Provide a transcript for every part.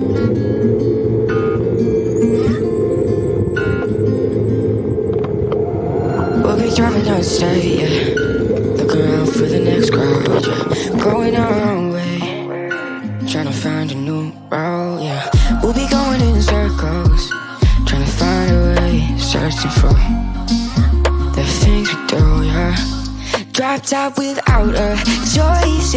We'll be driving down the state, yeah. Look around for the next crowd, yeah. Going our own way. Trying to find a new route, yeah. We'll be going in circles. Trying to find a way. Searching for the things we do, yeah. Drop top without a choice.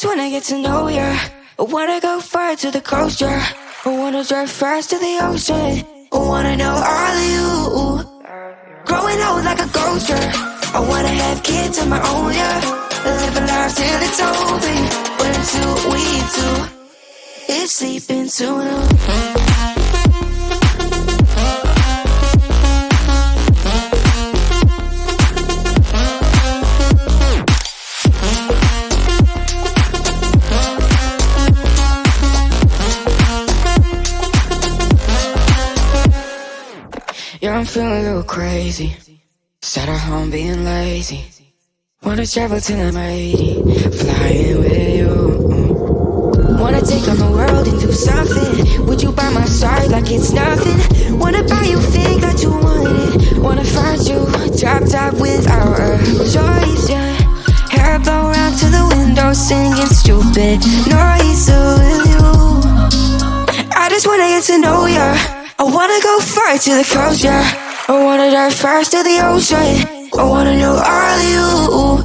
Just wanna get to know ya. I wanna go far to the coast, yeah. I wanna drive fast to the ocean. I wanna know all of you. Growing old like a ghost, yeah. I wanna have kids of my own, yeah. Live a life till it's over. But until we do, it's sleeping too long. Yeah, I'm feeling a little crazy. Sat at home being lazy. Wanna travel till I'm 80, flying with you. Wanna take on the world and do something. Would you by my side like it's nothing? Wanna buy you things that you wanted. Wanna find you drop top without a choice, yeah. Hair blow round to the window, singing stupid noise. So will you? I just wanna get to know ya. I wanna go far to the coast, yeah. I wanna dive fast to the ocean. I wanna know all you.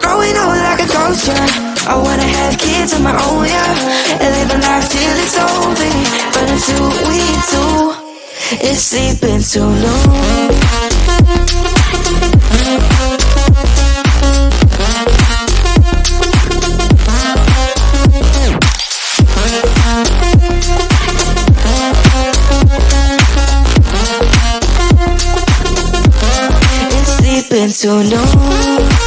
Growing old like a ghost, yeah. I wanna have kids of my own, yeah. And live a life till it's over. But until we do, it's sleeping too long. Sleeping too long.